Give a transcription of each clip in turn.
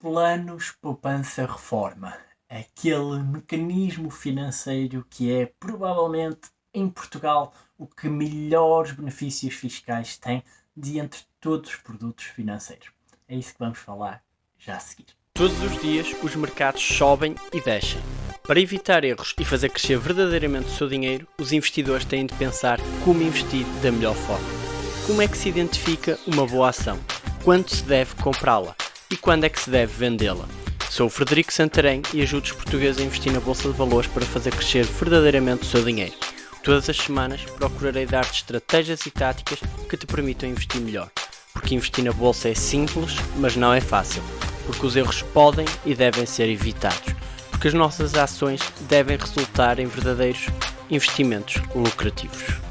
Planos poupança reforma. Aquele mecanismo financeiro que é provavelmente em Portugal o que melhores benefícios fiscais tem de entre todos os produtos financeiros. É isso que vamos falar já a seguir. Todos os dias os mercados sobem e descem. Para evitar erros e fazer crescer verdadeiramente o seu dinheiro, os investidores têm de pensar como investir da melhor forma. Como é que se identifica uma boa ação? Quando se deve comprá-la? E quando é que se deve vendê-la? Sou o Frederico Santarém e ajudo os portugueses a investir na Bolsa de Valores para fazer crescer verdadeiramente o seu dinheiro. Todas as semanas procurarei dar-te estratégias e táticas que te permitam investir melhor. Porque investir na Bolsa é simples, mas não é fácil. Porque os erros podem e devem ser evitados. Porque as nossas ações devem resultar em verdadeiros investimentos lucrativos.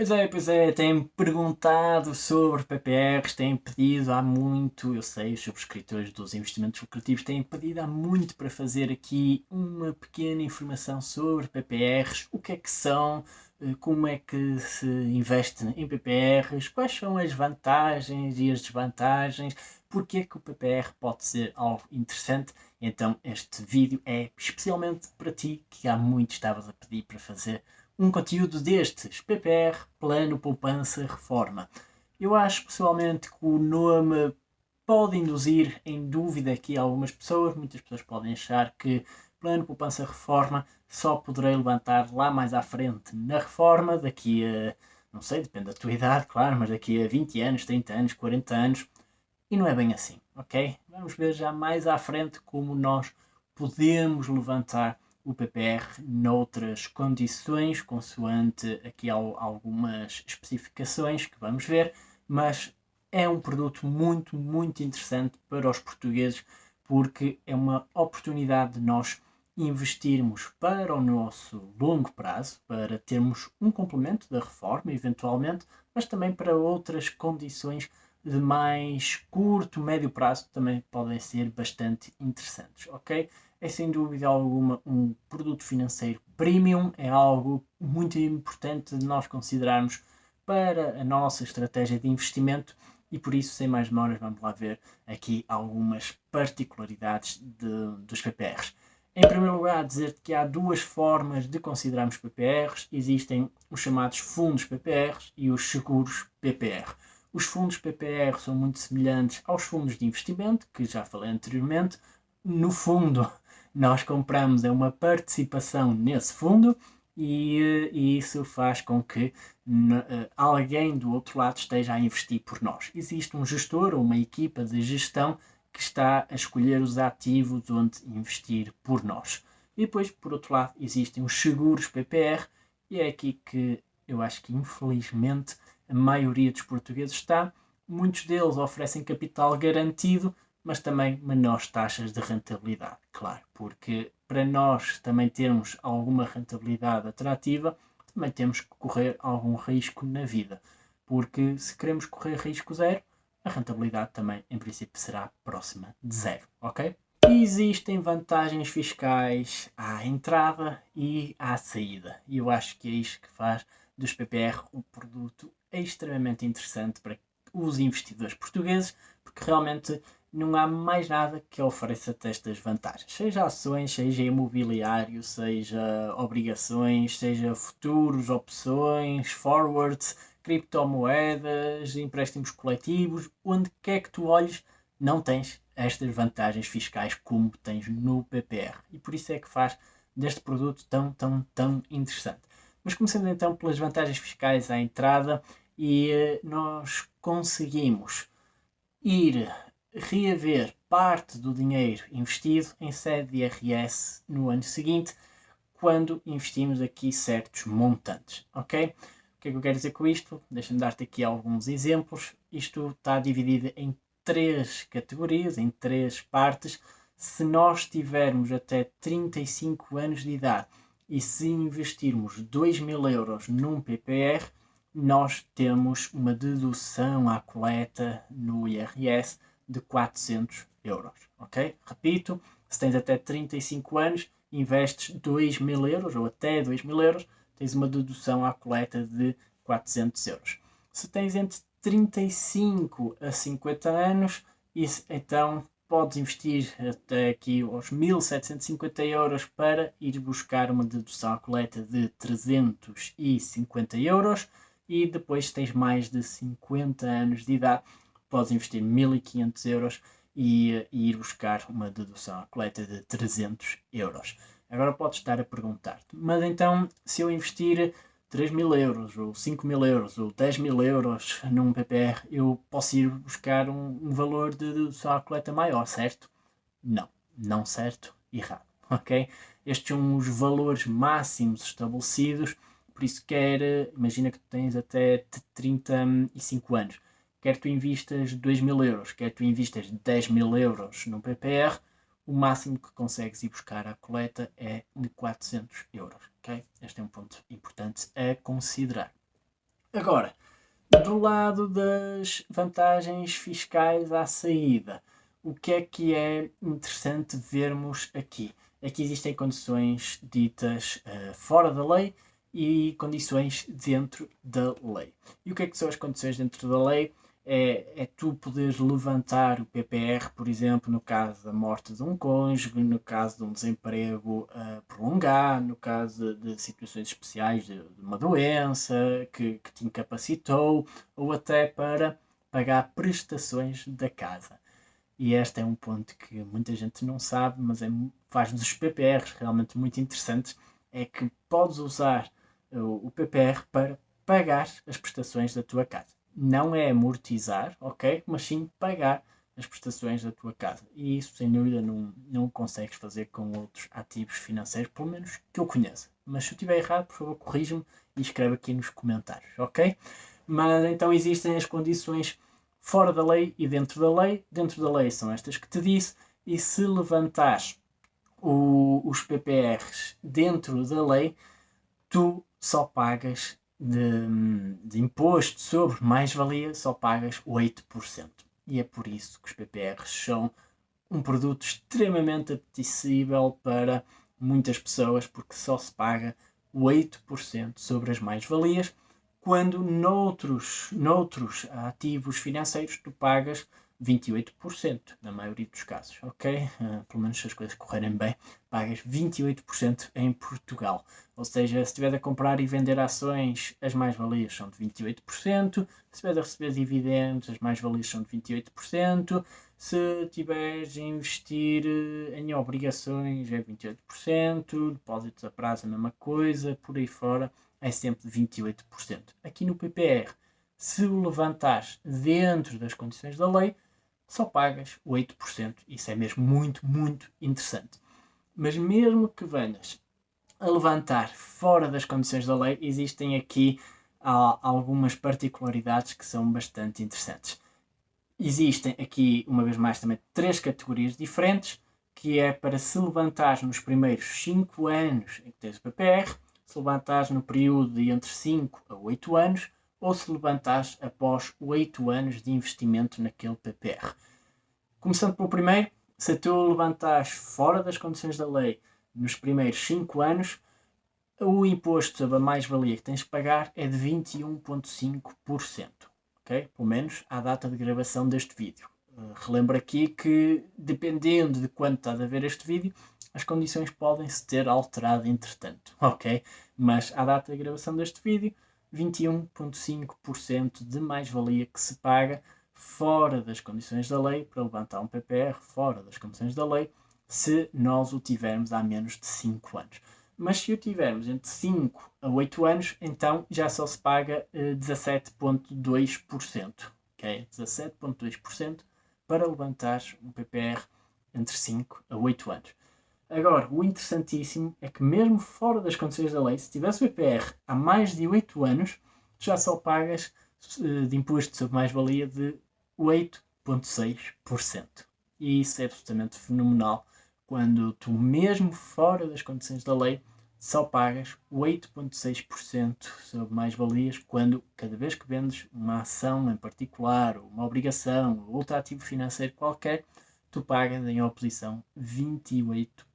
Pois é, pois é, têm perguntado sobre PPRs, têm pedido há muito, eu sei, os subscritores dos investimentos lucrativos têm pedido há muito para fazer aqui uma pequena informação sobre PPRs, o que é que são, eh, como é que se investe em PPRs, quais são as vantagens e as desvantagens, porque é que o PPR pode ser algo interessante. Então este vídeo é especialmente para ti, que há muito estavas a pedir para fazer um conteúdo destes, PPR, Plano Poupança Reforma. Eu acho pessoalmente que o nome pode induzir em dúvida aqui algumas pessoas, muitas pessoas podem achar que Plano Poupança Reforma só poderei levantar lá mais à frente na reforma, daqui a, não sei, depende da tua idade, claro, mas daqui a 20 anos, 30 anos, 40 anos, e não é bem assim, ok? Vamos ver já mais à frente como nós podemos levantar o PPR noutras condições, consoante aqui algumas especificações que vamos ver, mas é um produto muito, muito interessante para os portugueses porque é uma oportunidade de nós investirmos para o nosso longo prazo, para termos um complemento da reforma, eventualmente, mas também para outras condições de mais curto, médio prazo também podem ser bastante interessantes, ok? É sem dúvida alguma um produto financeiro premium, é algo muito importante de nós considerarmos para a nossa estratégia de investimento e por isso, sem mais demoras, vamos lá ver aqui algumas particularidades de, dos PPRs. Em primeiro lugar, dizer que há duas formas de considerarmos PPRs. Existem os chamados fundos PPRs e os seguros PPR. Os fundos PPR são muito semelhantes aos fundos de investimento, que já falei anteriormente. No fundo, nós compramos uma participação nesse fundo e, e isso faz com que uh, alguém do outro lado esteja a investir por nós. Existe um gestor ou uma equipa de gestão que está a escolher os ativos onde investir por nós. E depois, por outro lado, existem os seguros PPR e é aqui que eu acho que infelizmente a maioria dos portugueses está. Muitos deles oferecem capital garantido, mas também menores taxas de rentabilidade, claro, porque para nós também termos alguma rentabilidade atrativa, também temos que correr algum risco na vida, porque se queremos correr risco zero, a rentabilidade também, em princípio, será próxima de zero, ok? Existem vantagens fiscais à entrada e à saída, e eu acho que é isto que faz dos PPR um produto extremamente interessante para os investidores portugueses, porque realmente não há mais nada que ofereça estas vantagens. Seja ações, seja imobiliário, seja obrigações, seja futuros, opções, forwards, criptomoedas, empréstimos coletivos, onde quer que tu olhes, não tens estas vantagens fiscais como tens no PPR. E por isso é que faz deste produto tão, tão, tão interessante. Mas começando então pelas vantagens fiscais à entrada e eh, nós conseguimos ir reaver parte do dinheiro investido em sede de IRS no ano seguinte quando investimos aqui certos montantes, ok? O que é que eu quero dizer com isto? Deixa-me dar-te aqui alguns exemplos. Isto está dividido em três categorias, em três partes. Se nós tivermos até 35 anos de idade e se investirmos 2 mil euros num PPR, nós temos uma dedução à coleta no IRS de 400 euros, ok? Repito, se tens até 35 anos, investes 2 mil euros ou até 2 mil euros, tens uma dedução à coleta de 400 euros. Se tens entre 35 a 50 anos, isso, então podes investir até aqui aos 1750 euros para ir buscar uma dedução à coleta de 350 euros e depois tens mais de 50 anos de idade, podes investir 1500 euros e, e ir buscar uma dedução à coleta de 300 euros. Agora podes estar a perguntar-te, mas então se eu investir 3 mil euros, ou 5 mil euros, ou 10 mil euros num PPR, eu posso ir buscar um, um valor de dedução à coleta maior, certo? Não, não certo, errado, ok? Estes são os valores máximos estabelecidos, por isso quer, imagina que tu tens até 35 anos, quer tu invistas 2 mil euros, quer tu invistas 10 mil euros num PPR, o máximo que consegues ir buscar à coleta é de 400 euros. Okay? Este é um ponto importante a considerar. Agora, do lado das vantagens fiscais à saída, o que é que é interessante vermos aqui? Aqui existem condições ditas uh, fora da lei e condições dentro da lei. E o que é que são as condições dentro da lei? É, é tu poderes levantar o PPR, por exemplo, no caso da morte de um cônjuge, no caso de um desemprego uh, prolongado, no caso de, situações especiais de, de, uma doença que, que te incapacitou, ou até para pagar prestações da casa. E este é um ponto que muita gente não sabe, mas é, faz dos PPRs realmente muito interessantes, é que podes usar o, o PPR para pagar as prestações da tua casa não é amortizar, ok? Mas sim pagar as prestações da tua casa. E isso, sem dúvida, não, não consegues fazer com outros ativos financeiros, pelo menos que eu conheça. Mas se eu estiver errado, por favor, corrija-me e escreve aqui nos comentários, ok? Mas então existem as condições fora da lei e dentro da lei. Dentro da lei são estas que te disse, e se levantares o, os PPRs dentro da lei, tu só pagas de, de imposto sobre mais-valia só pagas 8%. E é por isso que os PPRs são um produto extremamente apetecível para muitas pessoas, porque só se paga 8% sobre as mais-valias, quando noutros, noutros ativos financeiros tu pagas 28%, na maioria dos casos, ok? Uh, pelo menos se as coisas correrem bem, pagas 28% em Portugal. Ou seja, se estiver a comprar e vender ações, as mais-valias são de 28%, se estiver a receber dividendos, as mais-valias são de 28%, se estiveres a investir eh, em obrigações é 28%, depósitos a prazo a mesma coisa, por aí fora é sempre 28%. Aqui no PPR, se o levantares dentro das condições da lei, só pagas 8%. Isso é mesmo muito, muito interessante. Mas mesmo que venhas a levantar fora das condições da lei, existem aqui algumas particularidades que são bastante interessantes. Existem aqui, uma vez mais, também três categorias diferentes, que é para se levantares nos primeiros 5 anos em que tens o PPR, se levantares no período de entre 5 a 8 anos, ou se levantares após 8 anos de investimento naquele PPR. Começando pelo primeiro, se tu levantares fora das condições da lei nos primeiros 5 anos, o imposto sobre a mais-valia que tens de pagar é de 21,5%. Okay? Pelo menos à data de gravação deste vídeo. Uh, relembro aqui que, dependendo de quando estás a ver este vídeo, as condições podem se ter alterado entretanto, ok? Mas à data de gravação deste vídeo, 21,5% de mais-valia que se paga fora das condições da lei para levantar um PPR fora das condições da lei se nós o tivermos há menos de 5 anos. Mas se o tivermos entre 5 a 8 anos, então já só se paga eh, 17,2%. Okay? 17,2% para levantar um PPR entre 5 a 8 anos. Agora, o interessantíssimo é que mesmo fora das condições da lei, se tivesse PPR há mais de 8 anos, já só pagas uh, de imposto sobre mais-valia de 8,6%. E isso é absolutamente fenomenal quando tu, mesmo fora das condições da lei, só pagas 8,6% sobre mais-valias quando, cada vez que vendes uma ação em particular, ou uma obrigação, ou outro ativo financeiro qualquer, tu pagas em oposição 28%.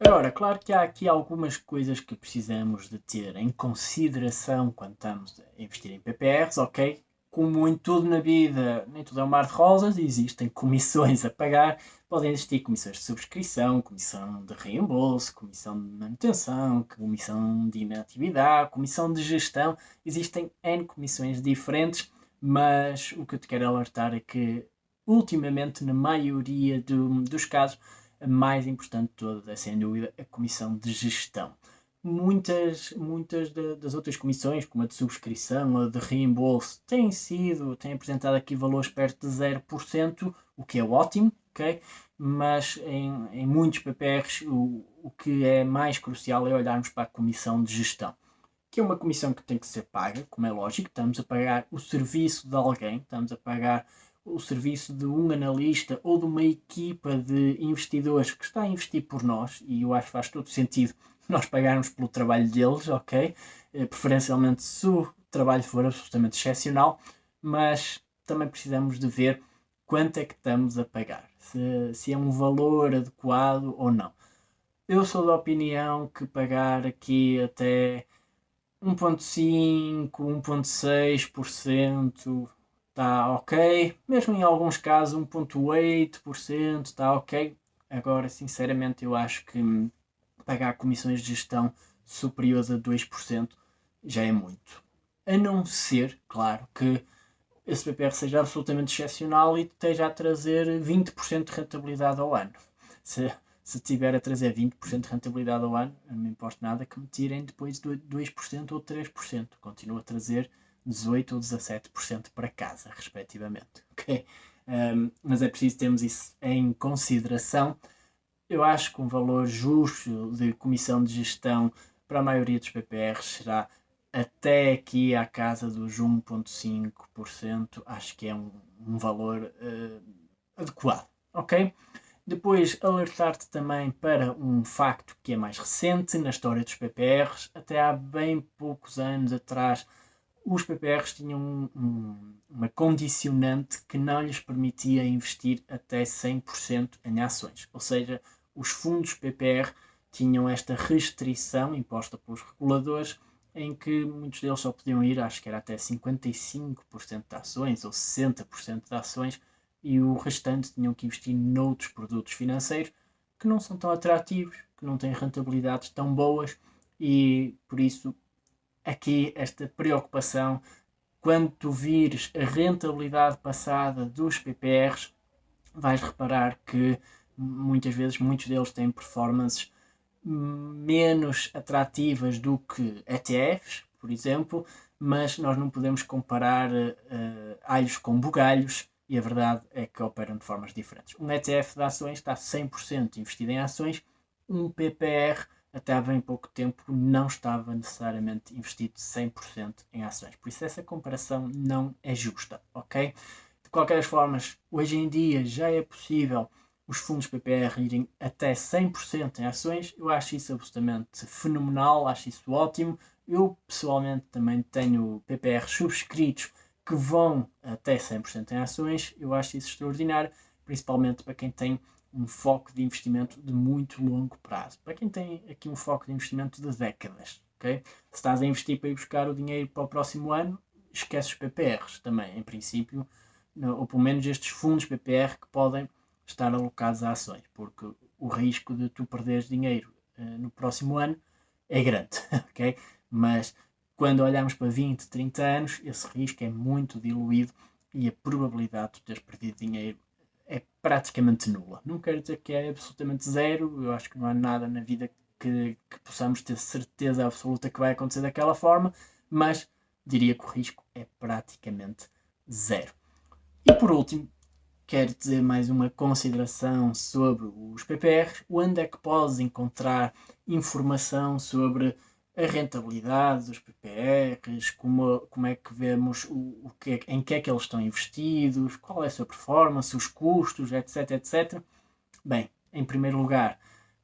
Agora, claro que há aqui algumas coisas que precisamos de ter em consideração quando estamos a investir em PPRs, ok? como em tudo na vida, nem tudo é um mar de rosas, existem comissões a pagar, podem existir comissões de subscrição, comissão de reembolso, comissão de manutenção, comissão de inatividade, comissão de gestão, existem N comissões diferentes, mas o que eu te quero alertar é que, ultimamente, na maioria do, dos casos, a mais importante de todas é, sem dúvida, a comissão de gestão muitas, muitas de, das outras comissões, como a de subscrição, a de reembolso, têm sido, têm apresentado aqui valores perto de 0%, o que é ótimo, ok? Mas em, em muitos PPRs o, o que é mais crucial é olharmos para a comissão de gestão, que é uma comissão que tem que ser paga, como é lógico, estamos a pagar o serviço de alguém, estamos a pagar o serviço de um analista ou de uma equipa de investidores que está a investir por nós, e eu acho que faz todo sentido nós pagarmos pelo trabalho deles, ok? Eh, preferencialmente se o trabalho for absolutamente excepcional, mas também precisamos de ver quanto é que estamos a pagar, se, se é um valor adequado ou não. Eu sou da opinião que pagar aqui até 1.5, 1.6% está ok, mesmo em alguns casos 1.8% está ok. Agora, sinceramente, eu acho que pagar comissões de gestão superiores a 2% já é muito. A não ser, claro, que esse PPR seja absolutamente excepcional e esteja a trazer 20% de rentabilidade ao ano. Se, se tiver a trazer 20% de rentabilidade ao ano, não me importa nada que me tirem depois de 2% ou 3%. Continua a trazer 18% ou 17% para casa, respectivamente. Okay? Um, mas é preciso termos isso em consideração eu acho que um valor justo de comissão de gestão para a maioria dos PPRs será até aqui à casa dos 1,5%. Acho que é um, um valor uh, adequado, ok? Depois, alertar-te também para um facto que é mais recente na história dos PPRs. Até há bem poucos anos atrás, os PPRs tinham um, um, uma condicionante que não lhes permitia investir até 100% em ações. Ou seja, os fundos PPR tinham esta restrição imposta pelos reguladores em que muitos deles só podiam ir, acho que era até 55% de ações ou 60% de ações e o restante tinham que investir noutros produtos financeiros que não são tão atrativos, que não têm rentabilidades tão boas e por isso aqui esta preocupação quando tu vires a rentabilidade passada dos PPRs vais reparar que muitas vezes muitos deles têm performances menos atrativas do que ETFs, por exemplo, mas nós não podemos comparar uh, alhos com bugalhos e a verdade é que operam de formas diferentes. Um ETF de ações está 100% investido em ações, um PPR até há bem pouco tempo não estava necessariamente investido 100% em ações. Por isso essa comparação não é justa, ok? De qualquer das formas, hoje em dia já é possível os fundos PPR irem até 100% em ações, eu acho isso absolutamente fenomenal, acho isso ótimo. Eu pessoalmente também tenho PPR subscritos que vão até 100% em ações, eu acho isso extraordinário, principalmente para quem tem um foco de investimento de muito longo prazo. Para quem tem aqui um foco de investimento de décadas, ok? Se estás a investir para ir buscar o dinheiro para o próximo ano, esquece os PPRs também, em princípio, ou pelo menos estes fundos PPR que podem estar alocados a ações, porque o risco de tu perderes dinheiro uh, no próximo ano é grande, ok? Mas quando olhamos para 20, 30 anos, esse risco é muito diluído e a probabilidade de teres perdido dinheiro é praticamente nula. Não quero dizer que é absolutamente zero, eu acho que não há nada na vida que, que possamos ter certeza absoluta que vai acontecer daquela forma, mas diria que o risco é praticamente zero. E por último, quero dizer mais uma consideração sobre os PPRs, onde é que podes encontrar informação sobre a rentabilidade dos PPRs, como, como é que vemos o, o que, em que é que eles estão investidos, qual é a sua performance, os custos, etc, etc. Bem, em primeiro lugar,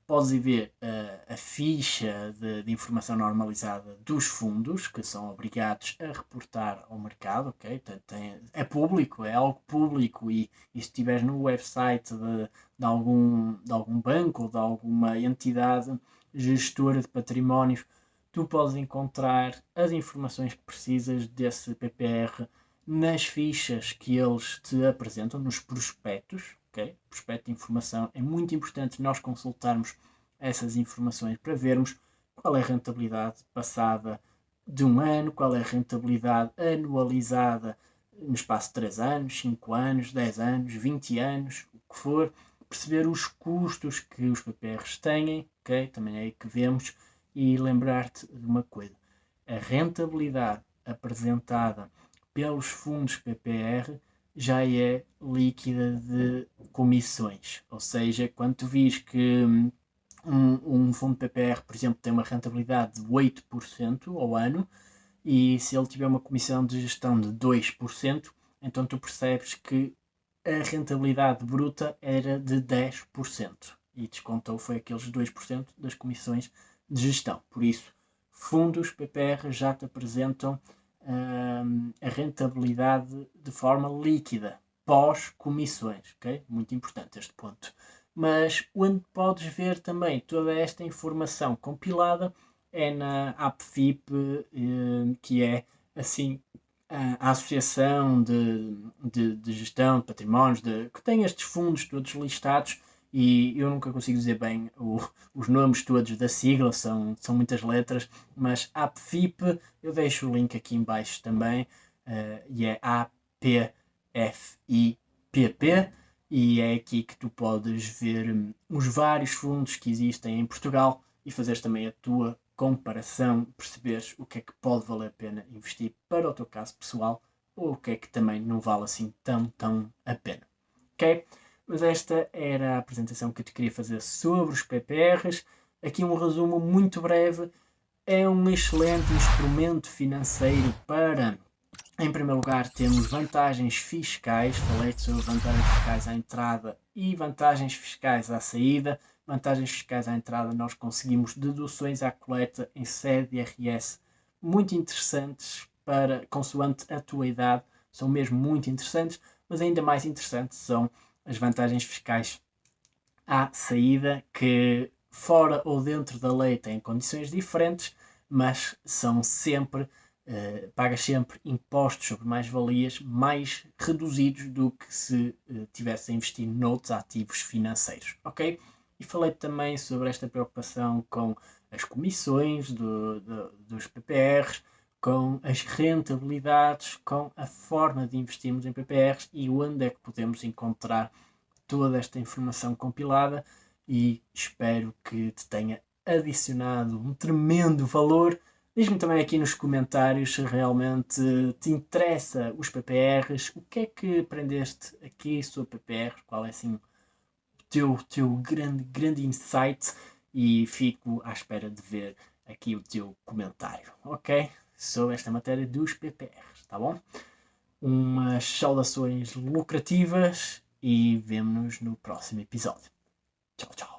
podes ir ver uh, a ficha de, de, informação normalizada dos fundos que são obrigados a reportar ao mercado, ok? Tem, tem, é público, é algo público e, e se estiveres no website de, de, algum, de algum banco ou de alguma entidade gestora de patrimónios, tu podes encontrar as informações que precisas desse PPR nas fichas que eles te apresentam, nos prospectos, ok? Prospecto de informação, é muito importante nós consultarmos essas informações para vermos qual é a rentabilidade passada de um ano, qual é a rentabilidade anualizada no espaço de 3 anos, 5 anos, 10 anos, 20 anos, o que for, perceber os custos que os PPRs têm, ok? Também é aí que vemos, e lembrar-te de uma coisa: a rentabilidade apresentada pelos fundos PPR já é líquida de comissões, ou seja, quando tu vis que hum, um, um fundo PPR, por exemplo, tem uma rentabilidade de 8% ao ano, e se ele tiver uma comissão de gestão de 2%, então tu percebes que a rentabilidade bruta era de 10% e descontou foi aqueles 2% das comissões de gestão. Por isso, fundos PPR já te apresentam hum, a rentabilidade de forma líquida, pós-comissões, ok? Muito importante este ponto. Mas onde podes ver também toda esta informação compilada é na AppFip, hum, que é assim a Associação de, de, de Gestão de Patrimónios, de, que tem estes fundos todos listados e eu nunca consigo dizer bem o, os nomes todos da sigla, são, são muitas letras, mas APFIP, eu deixo o link aqui em baixo também, uh, e é A-P-F-I-P-P, e é aqui que tu podes ver um, os vários fundos que existem em Portugal e fazeres também a tua comparação, perceberes o que é que pode valer a pena investir para o teu caso pessoal ou o que é que também não vale assim tão, tão a pena. Ok? Mas esta era a apresentação que eu te queria fazer sobre os PPRs. Aqui um resumo muito breve. É um excelente instrumento financeiro para, em primeiro lugar, termos vantagens fiscais. Falei sobre vantagens fiscais à entrada e vantagens fiscais à saída vantagens fiscais à entrada, nós conseguimos deduções à coleta em sede IRS muito interessantes para, consoante a tua idade, são mesmo muito interessantes, mas ainda mais interessantes são as vantagens fiscais à saída, que fora ou dentro da lei têm condições diferentes, mas são sempre, uh, pagas sempre impostos sobre mais-valias mais reduzidos do que se uh, a investir noutros ativos financeiros, ok? e falei também sobre esta preocupação com as comissões do, do, dos PPRs, com as rentabilidades, com a forma de investirmos em PPRs e onde é que podemos encontrar toda esta informação compilada e espero que te tenha adicionado um tremendo valor. Diz-me também aqui nos comentários se realmente te interessa os PPRs, o que é que aprendeste aqui sobre PPR, qual é assim teu, teu grande, grande insight e fico à espera de ver aqui o teu comentário, ok? Sobre esta matéria dos PPRs, tá bom? Umas saudações lucrativas e vemo-nos no próximo episódio. Tchau, tchau.